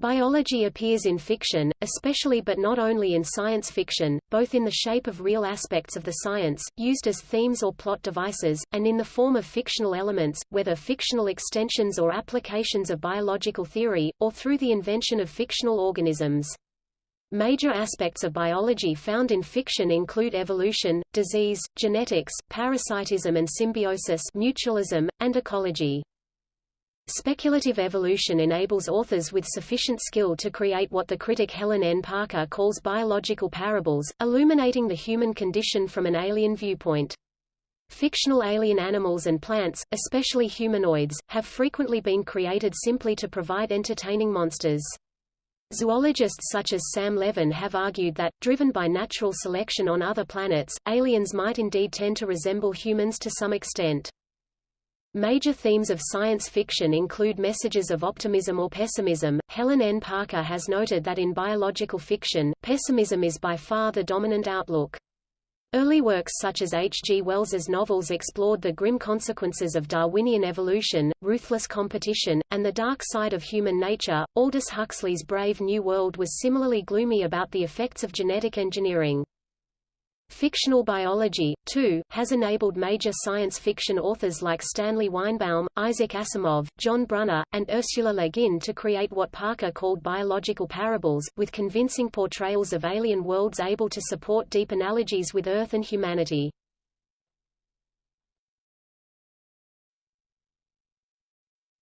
Biology appears in fiction, especially but not only in science fiction, both in the shape of real aspects of the science, used as themes or plot devices, and in the form of fictional elements, whether fictional extensions or applications of biological theory, or through the invention of fictional organisms. Major aspects of biology found in fiction include evolution, disease, genetics, parasitism and symbiosis mutualism, and ecology. Speculative evolution enables authors with sufficient skill to create what the critic Helen N. Parker calls biological parables, illuminating the human condition from an alien viewpoint. Fictional alien animals and plants, especially humanoids, have frequently been created simply to provide entertaining monsters. Zoologists such as Sam Levin have argued that, driven by natural selection on other planets, aliens might indeed tend to resemble humans to some extent. Major themes of science fiction include messages of optimism or pessimism. Helen N. Parker has noted that in biological fiction, pessimism is by far the dominant outlook. Early works such as H. G. Wells's novels explored the grim consequences of Darwinian evolution, ruthless competition, and the dark side of human nature. Aldous Huxley's Brave New World was similarly gloomy about the effects of genetic engineering. Fictional biology, too, has enabled major science fiction authors like Stanley Weinbaum, Isaac Asimov, John Brunner, and Ursula Le Guin to create what Parker called biological parables, with convincing portrayals of alien worlds able to support deep analogies with Earth and humanity.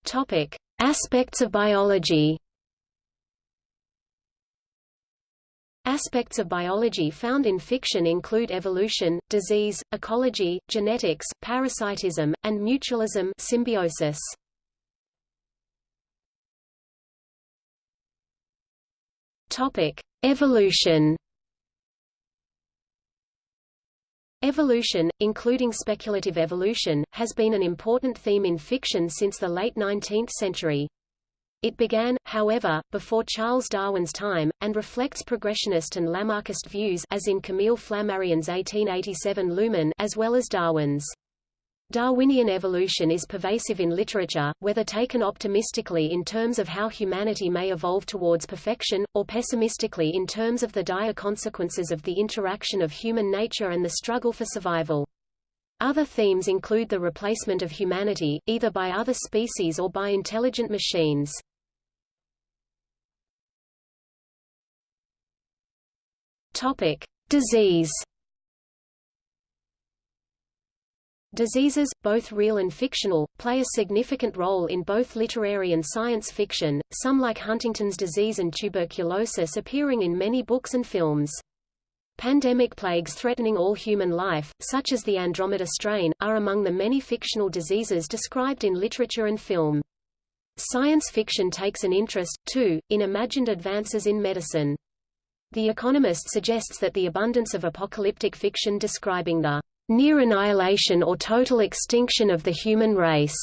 Topic. Aspects of biology Aspects of biology found in fiction include evolution, disease, ecology, genetics, parasitism, and mutualism symbiosis. Topic: Evolution. Evolution, including speculative evolution, has been an important theme in fiction since the late 19th century. It began, however, before Charles Darwin's time, and reflects progressionist and Lamarckist views as in Camille Flammarion's 1887 Lumen as well as Darwin's. Darwinian evolution is pervasive in literature, whether taken optimistically in terms of how humanity may evolve towards perfection, or pessimistically in terms of the dire consequences of the interaction of human nature and the struggle for survival. Other themes include the replacement of humanity, either by other species or by intelligent machines. Topic: Disease. Diseases, both real and fictional, play a significant role in both literary and science fiction, some like Huntington's disease and tuberculosis appearing in many books and films. Pandemic plagues threatening all human life, such as the Andromeda strain, are among the many fictional diseases described in literature and film. Science fiction takes an interest, too, in imagined advances in medicine. The Economist suggests that the abundance of apocalyptic fiction describing the near annihilation or total extinction of the human race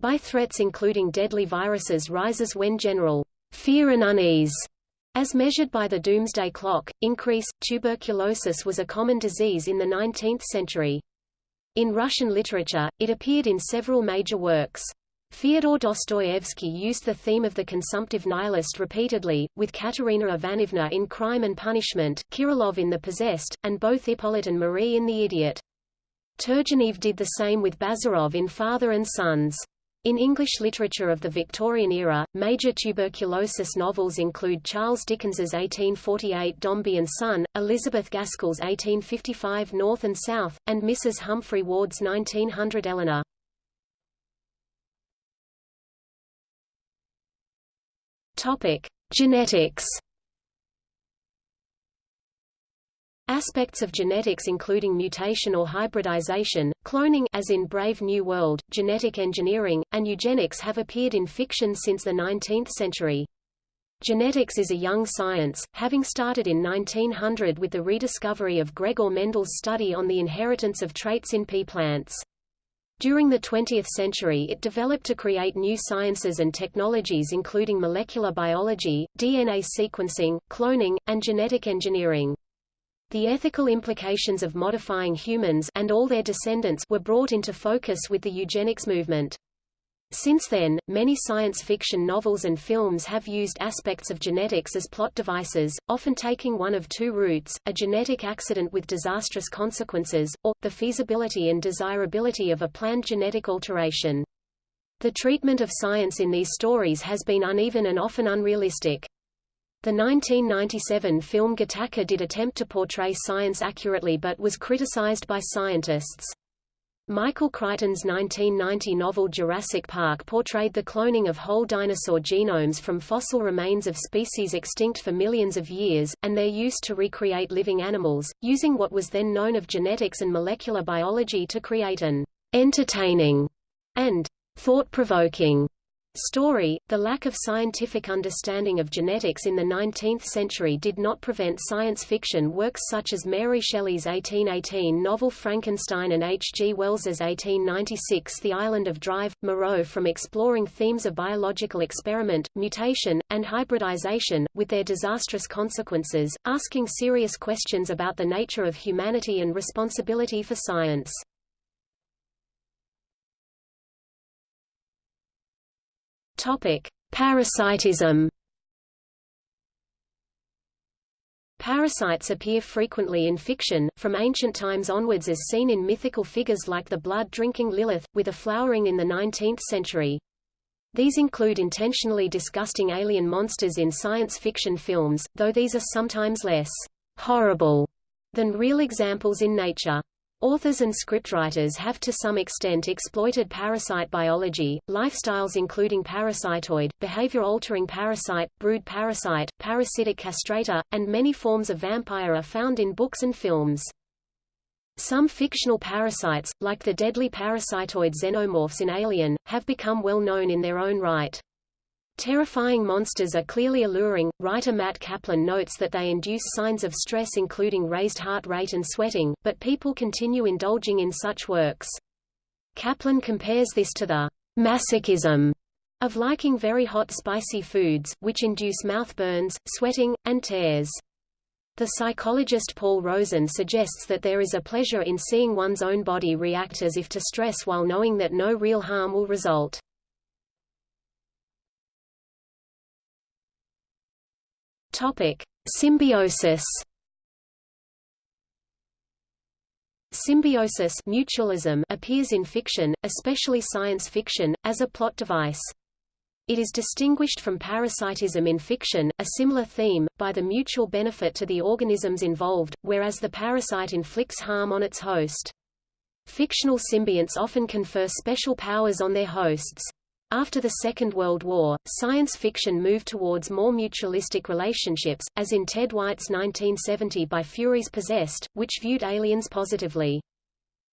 by threats including deadly viruses rises when general fear and unease as measured by the doomsday clock, increase. Tuberculosis was a common disease in the 19th century. In Russian literature, it appeared in several major works. Fyodor Dostoevsky used the theme of the consumptive nihilist repeatedly, with Katerina Ivanovna in Crime and Punishment, Kirillov in The Possessed, and both Hippolyte and Marie in The Idiot. Turgenev did the same with Bazarov in Father and Sons. In English literature of the Victorian era, major tuberculosis novels include Charles Dickens's 1848 Dombey and Son, Elizabeth Gaskell's 1855 North and South, and Mrs. Humphry Ward's 1900 Eleanor. Topic: Genetics. Aspects of genetics including mutation or hybridization, cloning as in Brave New World, genetic engineering, and eugenics have appeared in fiction since the 19th century. Genetics is a young science, having started in 1900 with the rediscovery of Gregor Mendel's study on the inheritance of traits in pea plants. During the 20th century it developed to create new sciences and technologies including molecular biology, DNA sequencing, cloning, and genetic engineering. The ethical implications of modifying humans and all their descendants were brought into focus with the eugenics movement. Since then, many science fiction novels and films have used aspects of genetics as plot devices, often taking one of two routes, a genetic accident with disastrous consequences, or, the feasibility and desirability of a planned genetic alteration. The treatment of science in these stories has been uneven and often unrealistic. The 1997 film Gattaca did attempt to portray science accurately but was criticized by scientists. Michael Crichton's 1990 novel Jurassic Park portrayed the cloning of whole dinosaur genomes from fossil remains of species extinct for millions of years, and their use to recreate living animals, using what was then known of genetics and molecular biology to create an entertaining and thought-provoking story. The lack of scientific understanding of genetics in the 19th century did not prevent science fiction works such as Mary Shelley's 1818 novel Frankenstein and H. G. Wells's 1896 The Island of Drive, Moreau from exploring themes of biological experiment, mutation, and hybridization, with their disastrous consequences, asking serious questions about the nature of humanity and responsibility for science. Topic: Parasitism. Parasites appear frequently in fiction, from ancient times onwards as seen in mythical figures like the blood-drinking Lilith, with a flowering in the 19th century. These include intentionally disgusting alien monsters in science fiction films, though these are sometimes less horrible than real examples in nature. Authors and scriptwriters have to some extent exploited parasite biology, lifestyles including parasitoid, behavior-altering parasite, brood parasite, parasitic castrator, and many forms of vampire are found in books and films. Some fictional parasites, like the deadly parasitoid xenomorphs in Alien, have become well known in their own right. Terrifying monsters are clearly alluring. Writer Matt Kaplan notes that they induce signs of stress including raised heart rate and sweating, but people continue indulging in such works. Kaplan compares this to the masochism of liking very hot spicy foods, which induce mouth burns, sweating, and tears. The psychologist Paul Rozin suggests that there is a pleasure in seeing one's own body react as if to stress while knowing that no real harm will result. Topic: Symbiosis. Symbiosis mutualism appears in fiction, especially science fiction, as a plot device. It is distinguished from parasitism in fiction, a similar theme, by the mutual benefit to the organisms involved, whereas the parasite inflicts harm on its host. Fictional symbionts often confer special powers on their hosts. After the Second World War, science fiction moved towards more mutualistic relationships, as in Ted White's 1970 By Furies Possessed, which viewed aliens positively.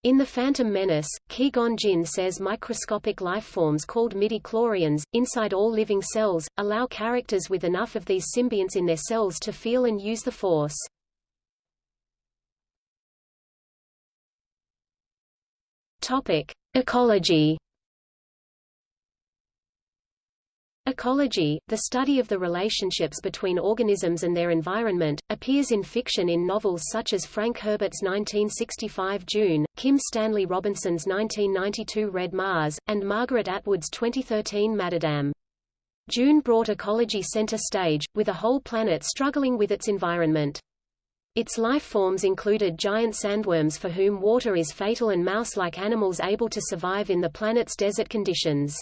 In The Phantom Menace, Qui-Gon Jinn says microscopic lifeforms called midi-chlorians, inside all living cells, allow characters with enough of these symbionts in their cells to feel and use the Force. Ecology Ecology, the study of the relationships between organisms and their environment, appears in fiction in novels such as Frank Herbert's 1965 Dune, Kim Stanley Robinson's 1992 Red Mars, and Margaret Atwood's 2013 MaddAddam. Dune brought ecology center stage, with a whole planet struggling with its environment. Its life forms included giant sandworms for whom water is fatal and mouse-like animals able to survive in the planet's desert conditions.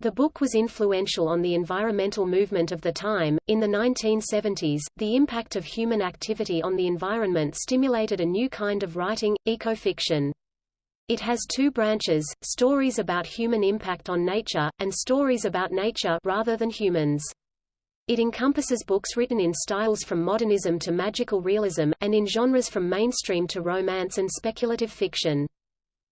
The book was influential on the environmental movement of the time. In the 1970s, the impact of human activity on the environment stimulated a new kind of writing, ecofiction. It has two branches, stories about human impact on nature, and stories about nature rather than humans. It encompasses books written in styles from modernism to magical realism, and in genres from mainstream to romance and speculative fiction.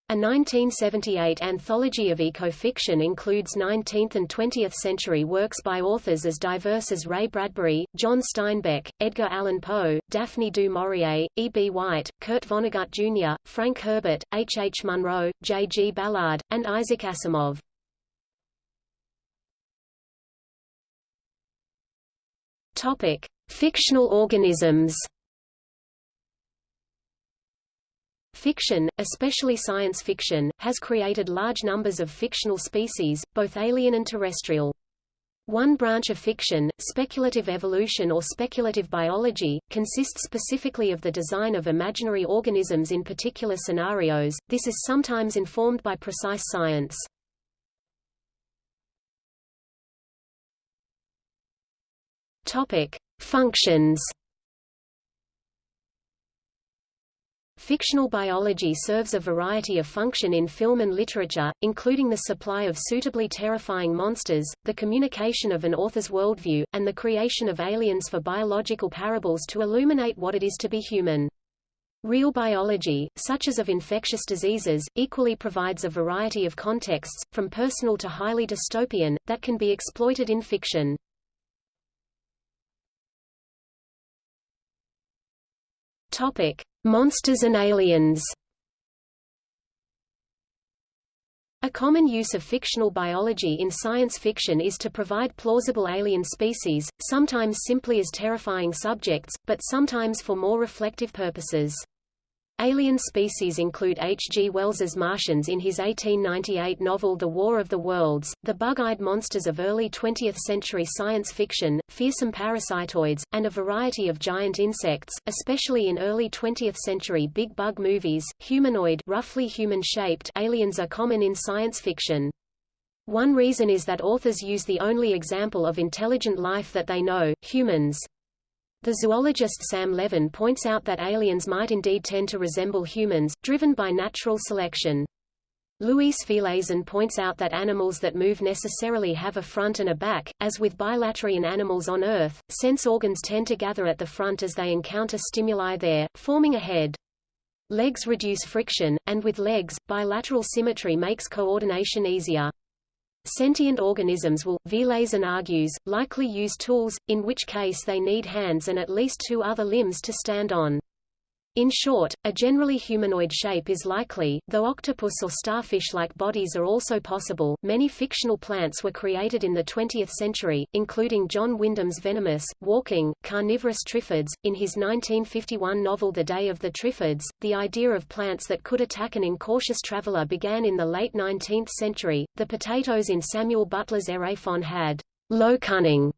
A 1978 anthology of ecofiction includes 19th and 20th century works by authors as diverse as Ray Bradbury, John Steinbeck, Edgar Allan Poe, Daphne du Maurier, E. B. White, Kurt Vonnegut Jr., Frank Herbert, H. H. Munro, J. G. Ballard, and Isaac Asimov. Topic: Fictional organisms. Fiction, especially science fiction, has created large numbers of fictional species, both alien and terrestrial. One branch of fiction, speculative evolution or speculative biology, consists specifically of the design of imaginary organisms in particular scenarios. This is sometimes informed by precise science. Functions Fictional biology serves a variety of function in film and literature, including the supply of suitably terrifying monsters, the communication of an author's worldview, and the creation of aliens for biological parables to illuminate what it is to be human. Real biology, such as of infectious diseases, equally provides a variety of contexts, from personal to highly dystopian, that can be exploited in fiction. Topic: Monsters and aliens. A common use of fictional biology in science fiction is to provide plausible alien species, sometimes simply as terrifying subjects, but sometimes for more reflective purposes. Alien species include H. G. Wells's Martians in his 1898 novel The War of the Worlds, the bug-eyed monsters of early 20th-century science fiction, fearsome parasitoids, and a variety of giant insects, especially in early 20th-century big bug movies. Humanoid roughly human-shaped aliens are common in science fiction. One reason is that authors use the only example of intelligent life that they know, humans. The zoologist Sam Levin points out that aliens might indeed tend to resemble humans, driven by natural selection. Luis Villazon points out that animals that move necessarily have a front and a back, as with bilaterian animals on Earth, sense organs tend to gather at the front as they encounter stimuli there, forming a head. Legs reduce friction, and with legs, bilateral symmetry makes coordination easier. Sentient organisms will, Villazon argues, likely use tools, in which case they need hands and at least two other limbs to stand on. In short, a generally humanoid shape is likely, though octopus or starfish-like bodies are also possible. Many fictional plants were created in the 20th century, including John Wyndham's venomous, walking, carnivorous triffids. In his 1951 novel The Day of the Triffids, the idea of plants that could attack an incautious traveler began in the late 19th century. The potatoes in Samuel Butler's Erewhon had low cunning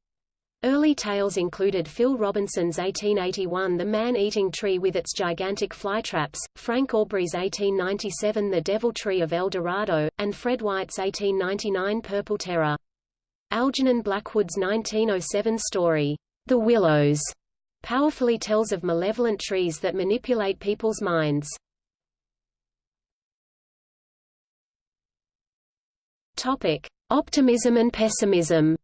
Early tales included Phil Robinson's 1881 The Man-Eating Tree with its gigantic flytraps, Frank Aubrey's 1897 The Devil Tree of El Dorado, and Fred White's 1899 Purple Terror. Algernon Blackwood's 1907 story, The Willows, powerfully tells of malevolent trees that manipulate people's minds. Topic: Optimism and pessimism.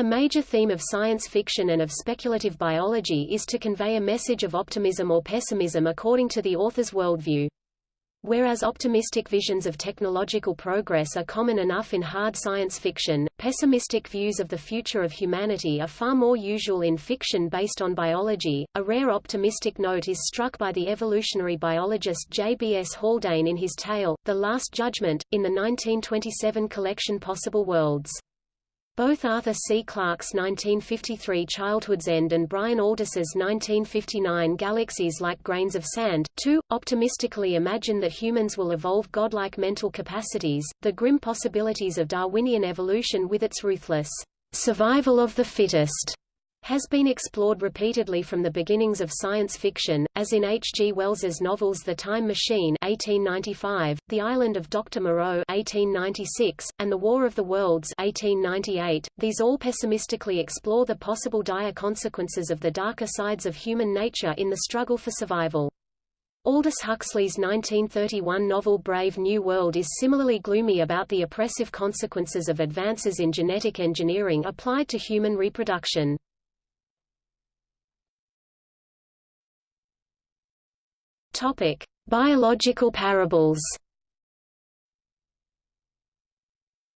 A major theme of science fiction and of speculative biology is to convey a message of optimism or pessimism according to the author's worldview. Whereas optimistic visions of technological progress are common enough in hard science fiction, pessimistic views of the future of humanity are far more usual in fiction based on biology. A rare optimistic note is struck by the evolutionary biologist J.B.S. Haldane in his tale, The Last Judgment, in the 1927 collection Possible Worlds. Both Arthur C. Clarke's 1953 Childhood's End and Brian Aldiss's 1959 Galaxies Like Grains of Sand, too, optimistically imagine that humans will evolve godlike mental capacities, the grim possibilities of Darwinian evolution with its ruthless survival of the fittest has been explored repeatedly from the beginnings of science fiction, as in H. G. Wells's novels The Time Machine 1895, The Island of Dr. Moreau 1896, and The War of the Worlds 1898. These all pessimistically explore the possible dire consequences of the darker sides of human nature in the struggle for survival. Aldous Huxley's 1931 novel Brave New World is similarly gloomy about the oppressive consequences of advances in genetic engineering applied to human reproduction. Topic: Biological parables.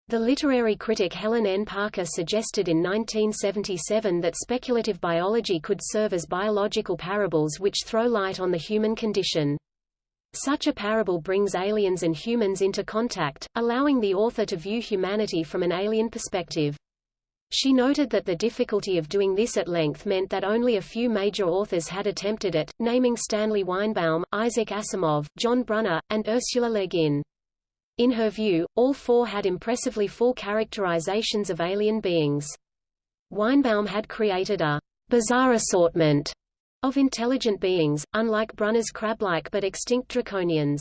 The literary critic Helen N. Parker suggested in 1977 that speculative biology could serve as biological parables which throw light on the human condition. Such a parable brings aliens and humans into contact, allowing the author to view humanity from an alien perspective. She noted that the difficulty of doing this at length meant that only a few major authors had attempted it, naming Stanley Weinbaum, Isaac Asimov, John Brunner, and Ursula Le Guin. In her view, all four had impressively full characterizations of alien beings. Weinbaum had created a bizarre assortment of intelligent beings, unlike Brunner's crab-like but extinct draconians.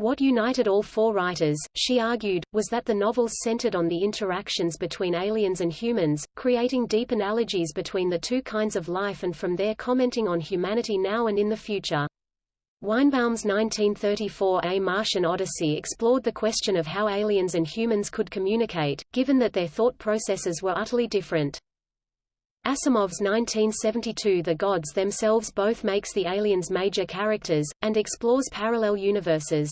What united all four writers, she argued, was that the novels centered on the interactions between aliens and humans, creating deep analogies between the two kinds of life and from there commenting on humanity now and in the future. Weinbaum's 1934 A Martian Odyssey explored the question of how aliens and humans could communicate, given that their thought processes were utterly different. Asimov's 1972 The Gods Themselves both makes the aliens major characters, and explores parallel universes.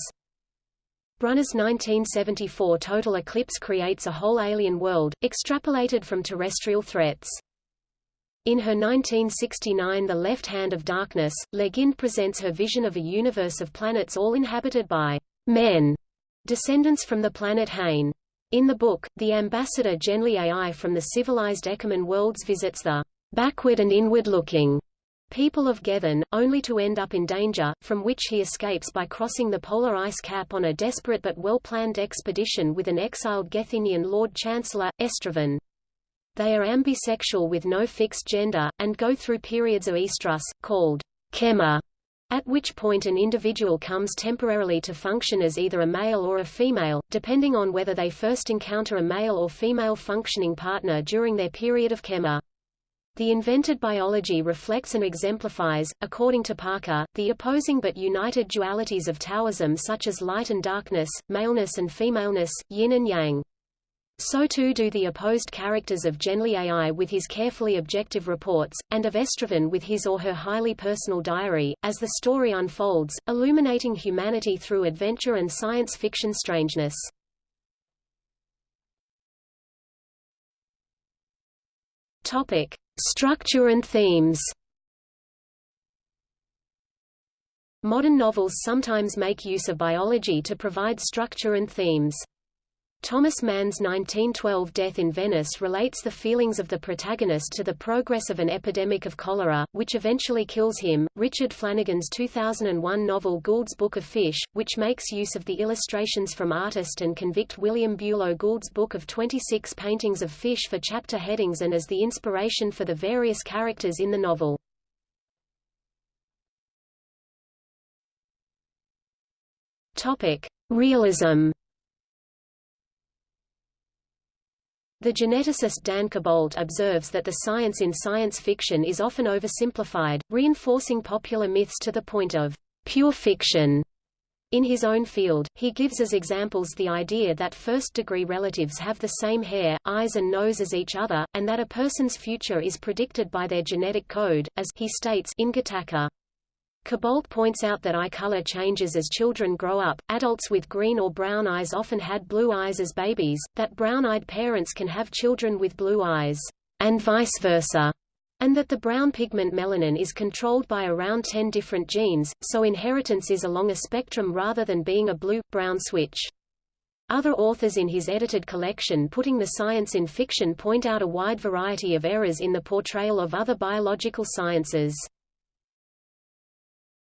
Brunner's 1974 Total Eclipse creates a whole alien world, extrapolated from terrestrial threats. In her 1969 The Left Hand of Darkness, Le Guin presents her vision of a universe of planets all inhabited by men, descendants from the planet Hain. In the book, the ambassador Genly Ai from the civilized Ekumen worlds visits the backward and inward-looking people of Gethen, only to end up in danger, from which he escapes by crossing the polar ice cap on a desperate but well-planned expedition with an exiled Gethenian Lord Chancellor, Estraven. They are ambisexual with no fixed gender, and go through periods of estrus, called kemmer, at which point an individual comes temporarily to function as either a male or a female, depending on whether they first encounter a male or female functioning partner during their period of kemmer. The invented biology reflects and exemplifies, according to Parker, the opposing but united dualities of Taoism such as light and darkness, maleness and femaleness, yin and yang. So too do the opposed characters of Genly Ai with his carefully objective reports, and of Estraven with his or her highly personal diary, as the story unfolds, illuminating humanity through adventure and science fiction strangeness. Topic. Structure and themes Modern novels sometimes make use of biology to provide structure and themes. Thomas Mann's 1912 Death in Venice relates the feelings of the protagonist to the progress of an epidemic of cholera, which eventually kills him. Richard Flanagan's 2001 novel Gould's Book of Fish, which makes use of the illustrations from artist and convict William Buelow Gould's book of 26 paintings of fish for chapter headings and as the inspiration for the various characters in the novel. Topic: Realism The geneticist Dan Koboldt observes that the science in science fiction is often oversimplified, reinforcing popular myths to the point of pure fiction. In his own field, he gives as examples the idea that first-degree relatives have the same hair, eyes and nose as each other, and that a person's future is predicted by their genetic code, as he states in Gattaca. Koboldt points out that eye color changes as children grow up, adults with green or brown eyes often had blue eyes as babies, that brown-eyed parents can have children with blue eyes, and vice versa, and that the brown pigment melanin is controlled by around 10 different genes, so inheritance is along a spectrum rather than being a blue-brown switch. Other authors in his edited collection Putting the Science in Fiction point out a wide variety of errors in the portrayal of other biological sciences.